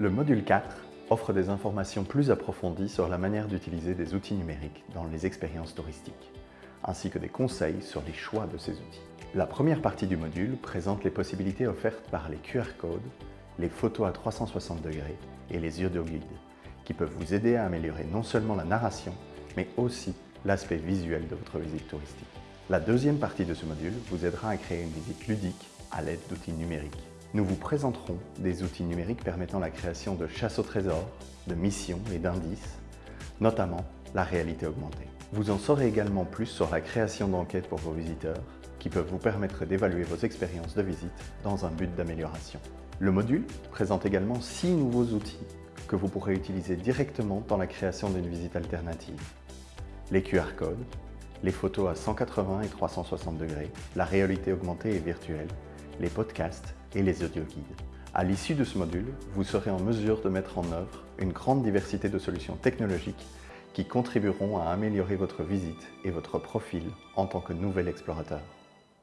Le module 4 offre des informations plus approfondies sur la manière d'utiliser des outils numériques dans les expériences touristiques, ainsi que des conseils sur les choix de ces outils. La première partie du module présente les possibilités offertes par les QR codes, les photos à 360 degrés et les audioguides, qui peuvent vous aider à améliorer non seulement la narration, mais aussi l'aspect visuel de votre visite touristique. La deuxième partie de ce module vous aidera à créer une visite ludique à l'aide d'outils numériques. Nous vous présenterons des outils numériques permettant la création de chasse au trésor, de missions et d'indices, notamment la réalité augmentée. Vous en saurez également plus sur la création d'enquêtes pour vos visiteurs, qui peuvent vous permettre d'évaluer vos expériences de visite dans un but d'amélioration. Le module présente également six nouveaux outils que vous pourrez utiliser directement dans la création d'une visite alternative. Les QR codes, les photos à 180 et 360 degrés, la réalité augmentée et virtuelle, les podcasts et les audioguides. À l'issue de ce module, vous serez en mesure de mettre en œuvre une grande diversité de solutions technologiques qui contribueront à améliorer votre visite et votre profil en tant que nouvel explorateur.